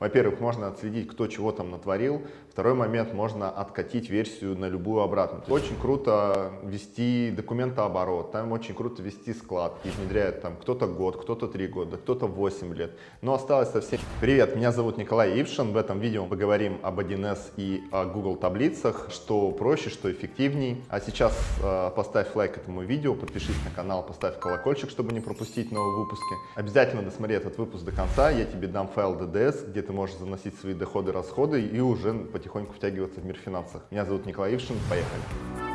Во-первых, можно отследить, кто чего там натворил. Второй момент, можно откатить версию на любую обратную. Очень круто вести документооборот, там очень круто вести склад. И внедряют там кто-то год, кто-то три года, кто-то 8 лет. Но осталось совсем... Привет, меня зовут Николай Ившин. В этом видео мы поговорим об 1С и о Google таблицах, что проще, что эффективней. А сейчас э, поставь лайк этому видео, подпишись на канал, поставь колокольчик, чтобы не пропустить новые выпуски. Обязательно досмотри этот выпуск до конца, я тебе дам файл DDS, где ты ты можешь заносить свои доходы, расходы и уже потихоньку втягиваться в мир финансов. Меня зовут Николай Ившин, поехали!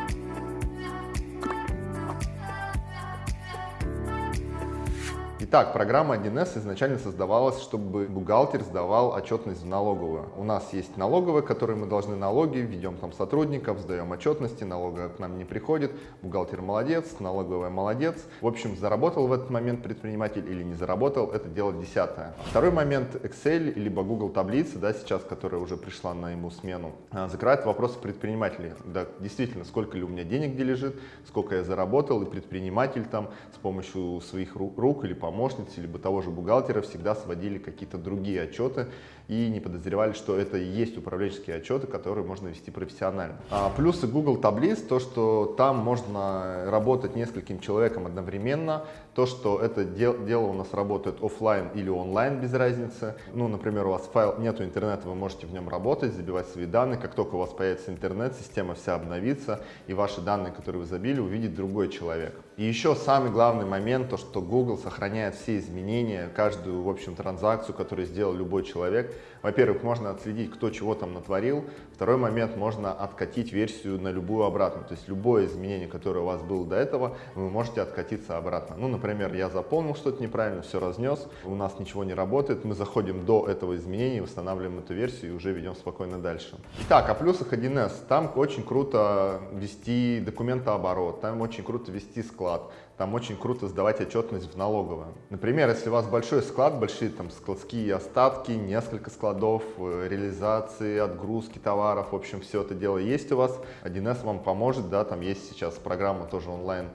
Итак, программа 1С изначально создавалась, чтобы бухгалтер сдавал отчетность в налоговую. У нас есть налоговая, которой мы должны налоги, ведем там сотрудников, сдаем отчетности, налоговая к нам не приходит, бухгалтер молодец, налоговая молодец. В общем, заработал в этот момент предприниматель или не заработал, это дело десятое. Второй момент, Excel либо Google таблицы, да, сейчас, которая уже пришла на ему смену, а, закрывает вопросы предпринимателей. Да, действительно, сколько ли у меня денег где лежит, сколько я заработал, и предприниматель там с помощью своих рук или помощников помощницы, либо того же бухгалтера всегда сводили какие-то другие отчеты и не подозревали, что это и есть управленческие отчеты, которые можно вести профессионально. А плюсы Google таблиц, то, что там можно работать нескольким человеком одновременно, то, что это дел, дело у нас работает офлайн или онлайн, без разницы. Ну, например, у вас файл, нету интернета, вы можете в нем работать, забивать свои данные. Как только у вас появится интернет, система вся обновится, и ваши данные, которые вы забили, увидит другой человек. И еще самый главный момент, то, что Google сохраняет все изменения, каждую, в общем, транзакцию, которую сделал любой человек. Во-первых, можно отследить, кто чего там натворил. Второй момент, можно откатить версию на любую обратную. То есть любое изменение, которое у вас было до этого, вы можете откатиться обратно. Ну, например, я заполнил что-то неправильно, все разнес, у нас ничего не работает, мы заходим до этого изменения, восстанавливаем эту версию и уже ведем спокойно дальше. Итак, о плюсах 1С. Там очень круто вести документооборот, там очень круто вести склад. Там очень круто сдавать отчетность в налоговую. Например, если у вас большой склад, большие там складские остатки, несколько складов, э, реализации, отгрузки товаров, в общем, все это дело есть у вас, 1С вам поможет, да, там есть сейчас программа тоже онлайн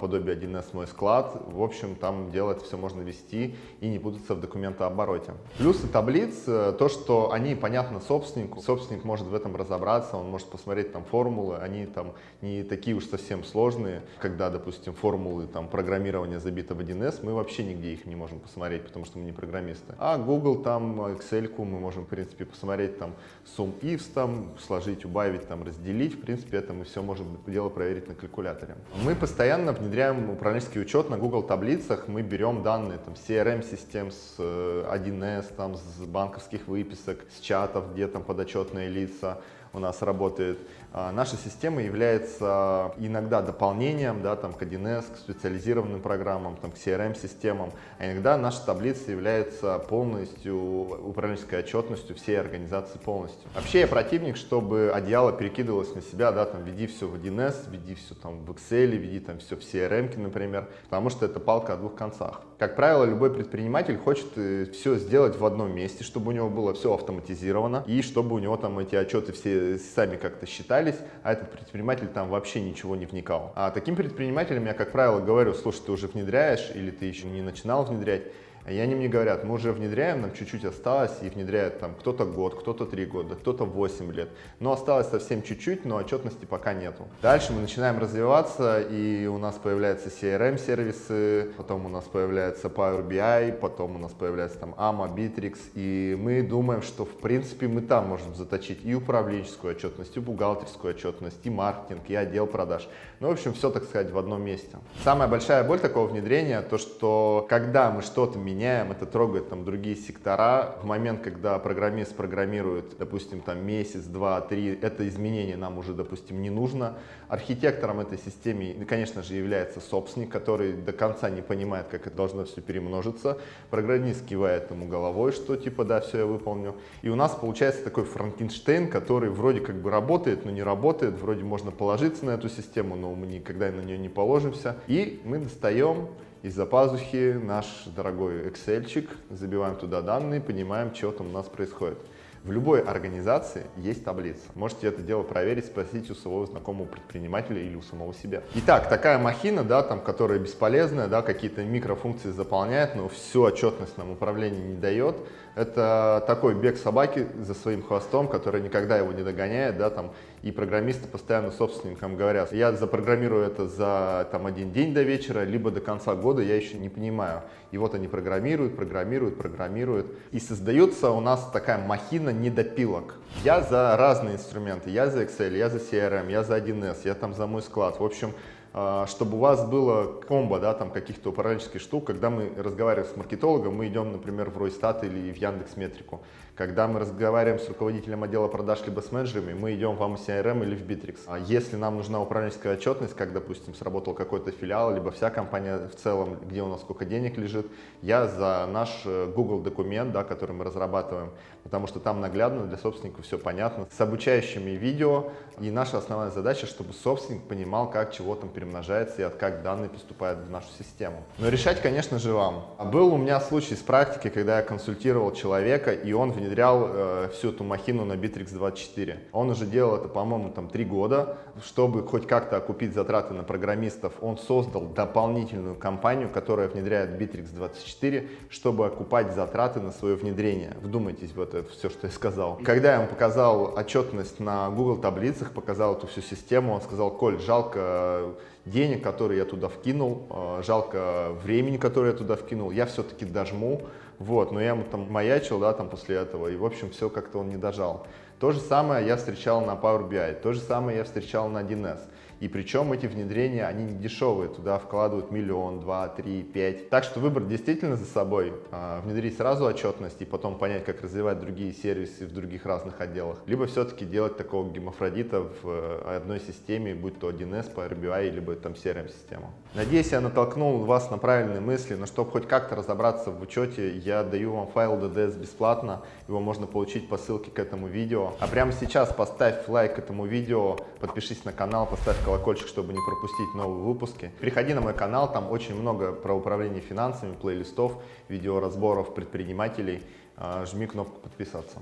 подобие 1С мой склад. В общем, там делать все можно вести и не путаться в документообороте. Плюсы таблиц, э, то, что они понятны собственнику. Собственник может в этом разобраться, он может посмотреть там формулы, они там не такие уж совсем сложные. Когда, допустим, формулы там программирования забиты в 1С, мы вообще нигде их не можем посмотреть, потому что мы не программисты. А Google, там, Excel мы можем, в принципе, посмотреть там сум ifs, там, сложить, убавить, там, разделить. В принципе, это мы все можем дело проверить на калькуляторе. Мы постоянно внедряем управленческий учет на Google таблицах. Мы берем данные там, CRM-систем с 1С, э, там, с банковских выписок, с чатов, где там подотчетные лица у нас работает. А, наша система является иногда дополнением да, там, к 1С, к специализированным программам, там, к CRM-системам, а иногда наша таблица является полностью управленческой отчетностью всей организации полностью. Вообще я противник, чтобы одеяло перекидывалось на себя, да, там, веди все в 1С, веди все там в Excel, веди там все в CRM, например, потому что это палка о двух концах. Как правило, любой предприниматель хочет э, все сделать в одном месте, чтобы у него было все автоматизировано и чтобы у него там эти отчеты все сами как-то считали, общались, а этот предприниматель там вообще ничего не вникал. А таким предпринимателям я, как правило, говорю, слушай, ты уже внедряешь или ты еще не начинал внедрять, и они мне говорят, мы уже внедряем, нам чуть-чуть осталось, и внедряют там кто-то год, кто-то три года, кто-то 8 лет. Но осталось совсем чуть-чуть, но отчетности пока нету. Дальше мы начинаем развиваться, и у нас появляются CRM-сервисы, потом у нас появляется Power BI, потом у нас появляется там AMA, Bittrex, и мы думаем, что в принципе мы там можем заточить и управленческую отчетность, и бухгалтерскую отчетность, и маркетинг, и отдел продаж. Ну, в общем, все, так сказать, в одном месте. Самая большая боль такого внедрения, то, что когда мы что-то меняем, меняем, это трогает там другие сектора. В момент, когда программист программирует, допустим, там месяц, два, три, это изменение нам уже, допустим, не нужно. Архитектором этой системы, конечно же, является собственник, который до конца не понимает, как это должно все перемножиться. Программист кивает ему головой, что типа, да, все я выполню. И у нас получается такой Франкенштейн, который вроде как бы работает, но не работает. Вроде можно положиться на эту систему, но мы никогда на нее не положимся. И мы достаем из-за пазухи наш дорогой Excel, забиваем туда данные, понимаем, что там у нас происходит. В любой организации есть таблица. Можете это дело проверить, спросить у своего знакомого предпринимателя или у самого себя. Итак, такая махина, да, там, которая бесполезная, да, какие-то микрофункции заполняет, но всю отчетность нам управление не дает. Это такой бег собаки за своим хвостом, который никогда его не догоняет, да, там, и программисты постоянно собственникам говорят, я запрограммирую это за там, один день до вечера, либо до конца года, я еще не понимаю. И вот они программируют, программируют, программируют. И создается у нас такая махина недопилок. Я за разные инструменты, я за Excel, я за CRM, я за 1С, я там за мой склад. В общем, чтобы у вас было комбо, да, там каких-то управленческих штук, когда мы разговариваем с маркетологом, мы идем, например, в Ройстат или в Яндекс Метрику. Когда мы разговариваем с руководителем отдела продаж либо с менеджерами, мы идем в AMCRM или в Bittrex. А если нам нужна управленческая отчетность, как, допустим, сработал какой-то филиал, либо вся компания в целом, где у нас сколько денег лежит, я за наш э, Google документ, да, который мы разрабатываем, потому что там наглядно для собственника все понятно, с обучающими видео. И наша основная задача, чтобы собственник понимал, как чего там перемножается и как данные поступают в нашу систему. Но решать, конечно же, вам. Был у меня случай с практики, когда я консультировал человека, и он внедрял э, всю эту махину на Bittrex 24. Он уже делал это, по-моему, там три года. Чтобы хоть как-то окупить затраты на программистов, он создал дополнительную компанию, которая внедряет Bittrex 24, чтобы окупать затраты на свое внедрение. Вдумайтесь в это все, что я сказал. Когда я ему показал отчетность на Google таблицах, показал эту всю систему, он сказал, Коль, жалко денег, которые я туда вкинул, э, жалко времени, которое я туда вкинул, я все-таки дожму, вот, но я ему там маячил, да, там после этого, и, в общем, все как-то он не дожал. То же самое я встречал на Power BI, то же самое я встречал на 1С. И причем эти внедрения, они не дешевые, туда вкладывают миллион, два, три, пять. Так что выбор действительно за собой. А, внедрить сразу отчетность и потом понять, как развивать другие сервисы в других разных отделах. Либо все-таки делать такого гемофродита в э, одной системе, будь то 1С, Power BI, либо там CRM-система. Надеюсь, я натолкнул вас на правильные мысли, но чтобы хоть как-то разобраться в учете, я даю вам файл DDS бесплатно. Его можно получить по ссылке к этому видео. А прямо сейчас поставь лайк этому видео, подпишись на канал, поставь колокольчик чтобы не пропустить новые выпуски. Переходи на мой канал, там очень много про управление финансами, плейлистов, видеоразборов предпринимателей. А, жми кнопку подписаться.